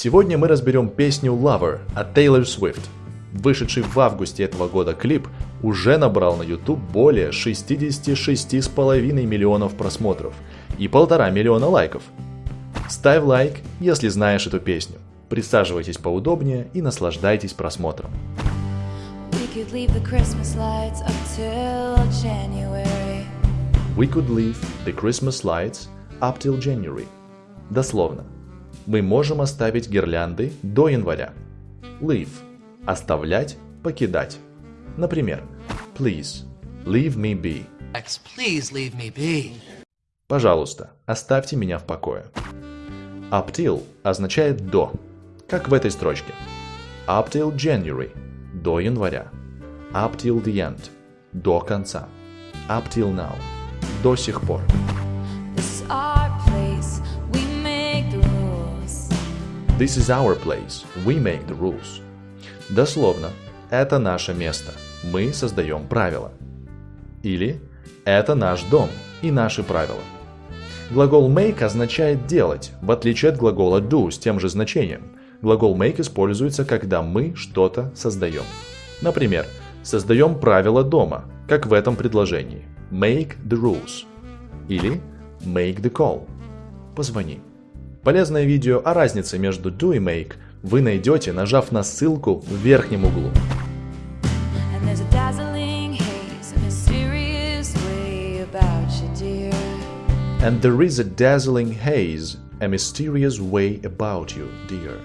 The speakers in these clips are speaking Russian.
Сегодня мы разберем песню Lover от Taylor Swift. Вышедший в августе этого года клип уже набрал на YouTube более 66,5 миллионов просмотров и полтора миллиона лайков. Ставь лайк, если знаешь эту песню. Присаживайтесь поудобнее и наслаждайтесь просмотром. We could leave the Christmas lights up till January. We could leave the Christmas lights up till January. Дословно. Мы можем оставить гирлянды до января. Leave – оставлять, покидать. Например, Please, leave me be. X, please leave me be. Пожалуйста, оставьте меня в покое. Up till означает до, как в этой строчке. Up till January – до января. Up till the end – до конца. Up till now – до сих пор. This is our place. We make the rules. Дословно, это наше место. Мы создаем правила. Или это наш дом и наши правила. Глагол make означает делать, в отличие от глагола do с тем же значением. Глагол make используется, когда мы что-то создаем. Например, создаем правила дома, как в этом предложении. Make the rules. Или make the call. Позвони. Полезное видео о разнице между do и make вы найдете, нажав на ссылку в верхнем углу. And there is a dazzling haze, a mysterious way about you, dear.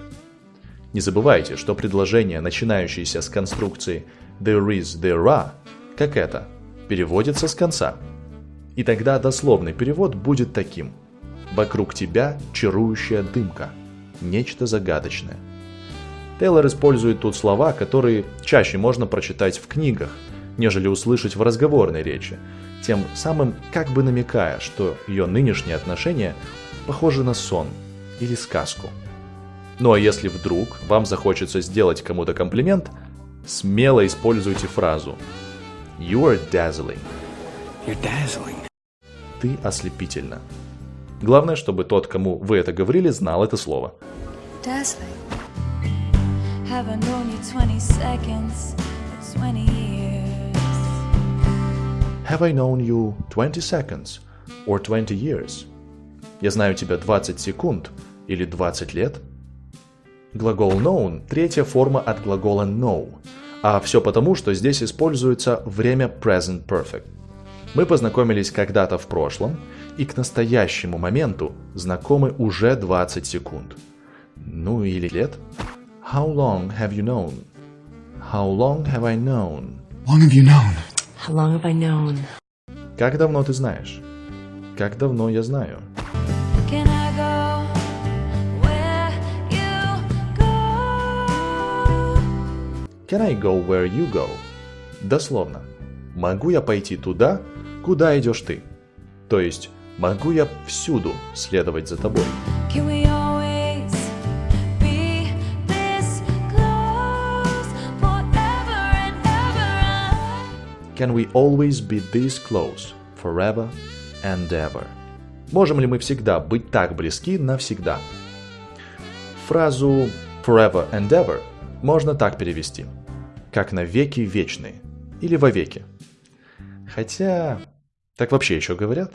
Не забывайте, что предложение, начинающееся с конструкции there is, there are, как это, переводится с конца. И тогда дословный перевод будет таким. Вокруг тебя чарующая дымка, нечто загадочное. Тейлор использует тут слова, которые чаще можно прочитать в книгах, нежели услышать в разговорной речи, тем самым как бы намекая, что ее нынешние отношения похожи на сон или сказку. Ну а если вдруг вам захочется сделать кому-то комплимент, смело используйте фразу You are dazzling. You're dazzling. Ты ослепительна. Главное, чтобы тот, кому вы это говорили, знал это слово. Dazzling. Have I known you 20 seconds or 20 years? Have I known you 20 seconds or 20 years? Я знаю тебя 20 секунд или 20 лет? Глагол known – третья форма от глагола know, а все потому, что здесь используется время present perfect. Мы познакомились когда-то в прошлом и к настоящему моменту знакомы уже 20 секунд. Ну или лет. How long have you known? How long have I known? Long have you known? How long have I known? Как давно ты знаешь? Как давно я знаю? Can I go where you go? Can I go where you go? Дословно. Могу я пойти туда, куда идешь ты? То есть, могу я всюду следовать за тобой? Can we always be this close forever and ever? Можем ли мы всегда быть так близки навсегда? Фразу forever and ever можно так перевести. Как на веки вечные. Или вовеки. Хотя... Так вообще еще говорят?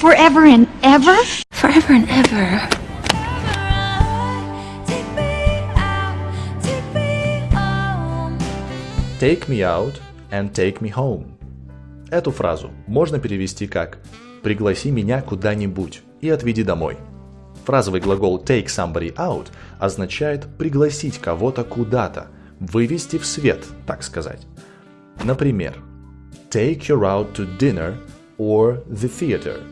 Forever and ever? Forever and ever. Take me out, and take me home. Эту фразу можно перевести как «пригласи меня куда-нибудь и отведи домой». Фразовый глагол take somebody out означает пригласить кого-то куда-то, вывести в свет, так сказать. Например, take her out to dinner or the theater.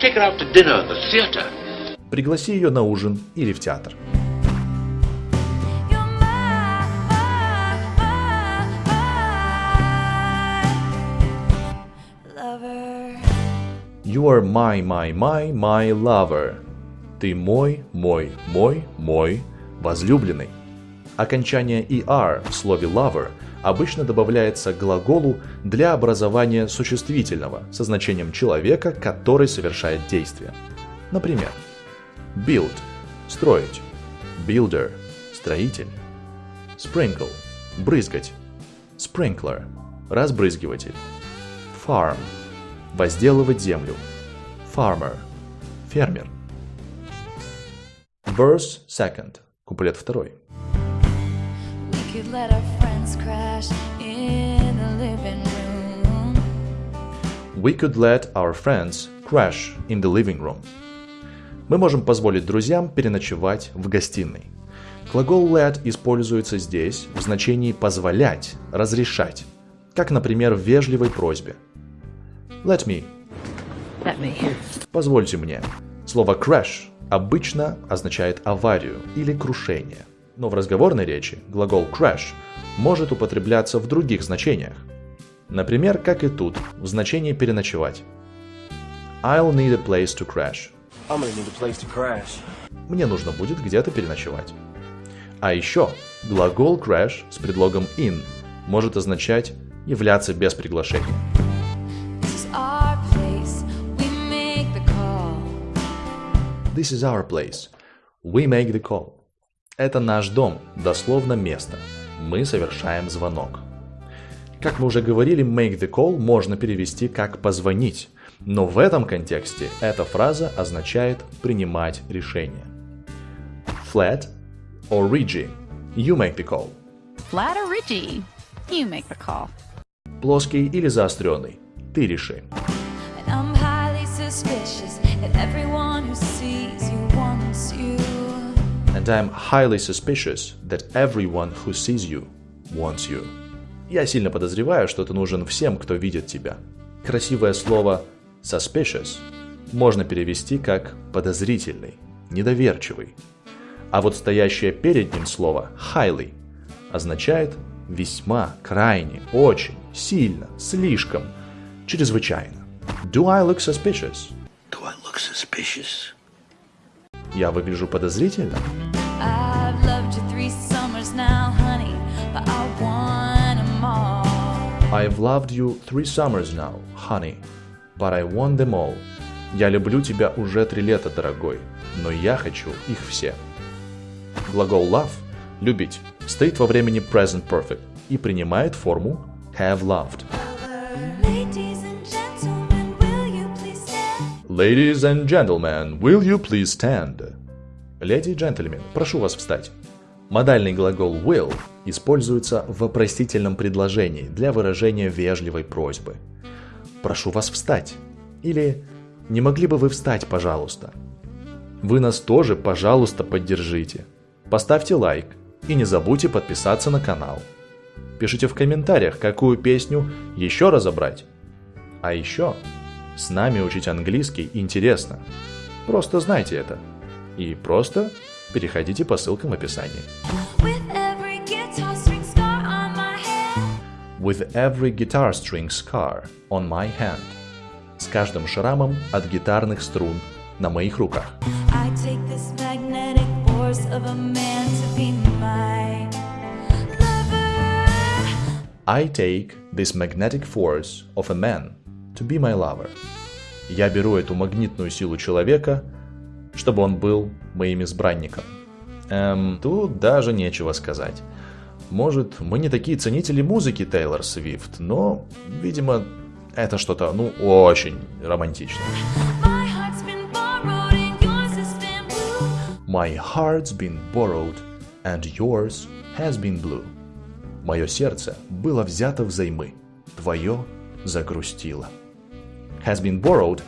Take her out to dinner at the theatre. Пригласи ее на ужин или в театр. You're my, lover. You are my, my, my, my lover. Ты мой, мой, мой, мой возлюбленный. Окончание er в слове lover обычно добавляется к глаголу для образования существительного со значением человека, который совершает действие. Например, build строить. Builder – строитель. Sprinkle – брызгать. Sprinkler – разбрызгиватель. Farm – возделывать землю. Farmer – фермер. Verse second – куплет второй. We could let our friends crash in the living room. We could let our friends crash in the living room. Мы можем позволить друзьям переночевать в гостиной. Глагол let используется здесь в значении позволять, разрешать, как, например, в вежливой просьбе. Let me. Let me. Позвольте мне. Слово crash обычно означает аварию или крушение. Но в разговорной речи глагол crash может употребляться в других значениях. Например, как и тут, в значении переночевать. I'll need a place to crash. I'm gonna need a place to crash. Мне нужно будет где-то переночевать. А еще глагол crash с предлогом in может означать являться без приглашения. This is our place. We make the call. This is our place. We make the call. Это наш дом, дословно место. Мы совершаем звонок. Как мы уже говорили, make the call можно перевести как позвонить, но в этом контексте эта фраза означает принимать решение. Flat or ridgy. You make the call. Flat or ridgy? You make the call. Плоский или заостренный. Ты реши. And I'm highly suspicious that everyone who And I'm highly suspicious that everyone who sees you wants you. Я сильно подозреваю, что ты нужен всем, кто видит тебя. Красивое слово suspicious можно перевести как подозрительный, недоверчивый. А вот стоящее перед ним слово highly означает весьма, крайне, очень, сильно, слишком, чрезвычайно. Do I look suspicious? Do I look suspicious? Я выгляжу подозрительно? I've loved you three summers now, honey, but I want them all. Я люблю тебя уже три лета, дорогой, но я хочу их все. Глагол love – любить стоит во времени present perfect и принимает форму have loved. Ladies and gentlemen, will you please stand? Леди и джентльмен, прошу вас встать. Модальный глагол will используется в вопросительном предложении для выражения вежливой просьбы. Прошу вас встать. Или не могли бы вы встать, пожалуйста? Вы нас тоже, пожалуйста, поддержите. Поставьте лайк и не забудьте подписаться на канал. Пишите в комментариях, какую песню еще разобрать. А еще, с нами учить английский интересно. Просто знайте это. И просто переходите по ссылкам в описании. With every guitar string scar on my hand. С каждым шрамом от гитарных струн на моих руках. I take this magnetic force of a man to be my lover. Я беру эту магнитную силу человека, чтобы он был моим избранником. Эм, тут даже нечего сказать. Может, мы не такие ценители музыки Тейлор Свифт, но, видимо, это что-то, ну, очень романтичное. My heart's been borrowed, and yours has been blue. Мое сердце было взято взаймы, твое загрустило. Has been borrowed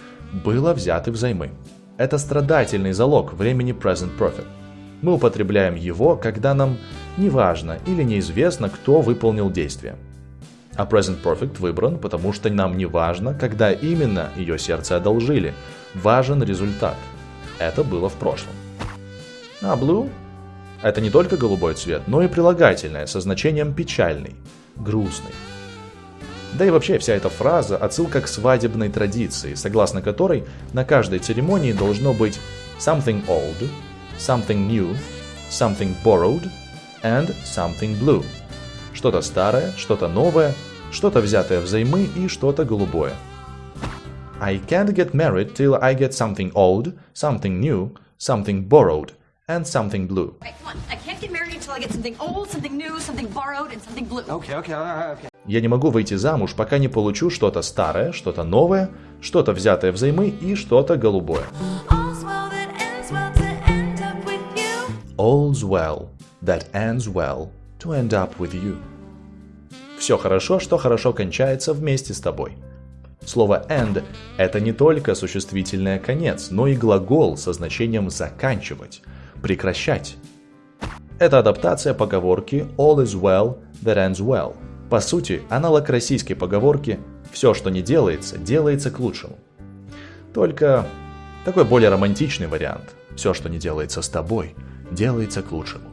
было взято взаймы. Это страдательный залог времени present perfect. Мы употребляем его, когда нам не важно или неизвестно, кто выполнил действие. А present perfect выбран, потому что нам не важно, когда именно ее сердце одолжили. Важен результат. Это было в прошлом. А blue – это не только голубой цвет, но и прилагательное со значением печальный, грустный. Да и вообще вся эта фраза – отсылка к свадебной традиции, согласно которой на каждой церемонии должно быть something old, something new, something borrowed and something blue. Что-то старое, что-то новое, что-то взятое взаймы и что-то голубое. I can't get married till I get something old, something new, something borrowed and something blue. Right, come on. I can't get married until I get something old, something new, something borrowed, and something blue. Okay, okay, all right, okay. Я не могу выйти замуж, пока не получу что-то старое, что-то новое, что-то взятое взаймы и что-то голубое. All's well that ends well to end up with you. All's well that ends well to end up with you. Все хорошо, что хорошо кончается вместе с тобой. Слово end – это не только существительное «конец», но и глагол со значением «заканчивать», «прекращать». Это адаптация поговорки «all is well that ends well». По сути, аналог российской поговорки «все, что не делается, делается к лучшему». Только такой более романтичный вариант. Все, что не делается с тобой, делается к лучшему.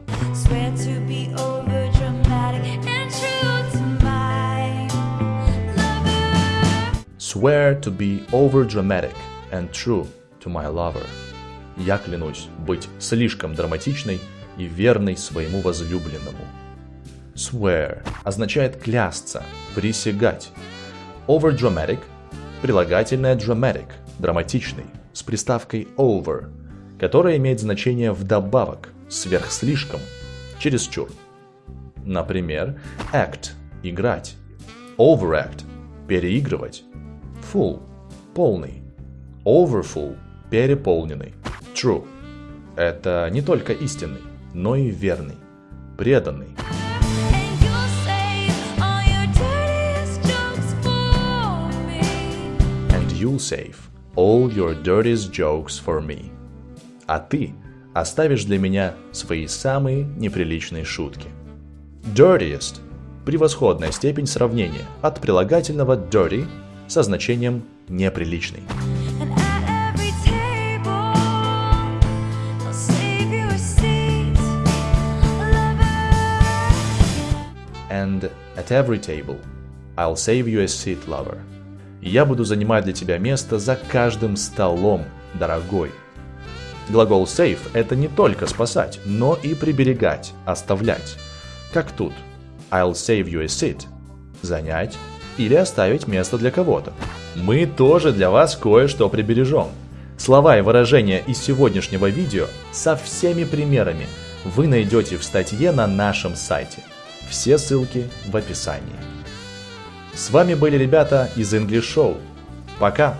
Swear to be over dramatic and true to my lover. Я клянусь быть слишком драматичной и верной своему возлюбленному. Swear означает клясться, присягать. Over dramatic – прилагательное dramatic – драматичный, с приставкой over, которая имеет значение вдобавок, сверхслишком, чересчур. Например, act – играть, overact – переигрывать, full – полный, overfull – переполненный, true – это не только истинный, но и верный, преданный. You'll save all your dirtiest jokes for me. А ты оставишь для меня свои самые неприличные шутки. Dirtiest – превосходная степень сравнения от прилагательного dirty со значением неприличный. And at every table I'll save you a seat, lover. Я буду занимать для тебя место за каждым столом, дорогой. Глагол save – это не только спасать, но и приберегать, оставлять. Как тут. I'll save you a seat – занять или оставить место для кого-то. Мы тоже для вас кое-что прибережем. Слова и выражения из сегодняшнего видео со всеми примерами вы найдете в статье на нашем сайте. Все ссылки в описании. С вами были ребята из English Show. Пока!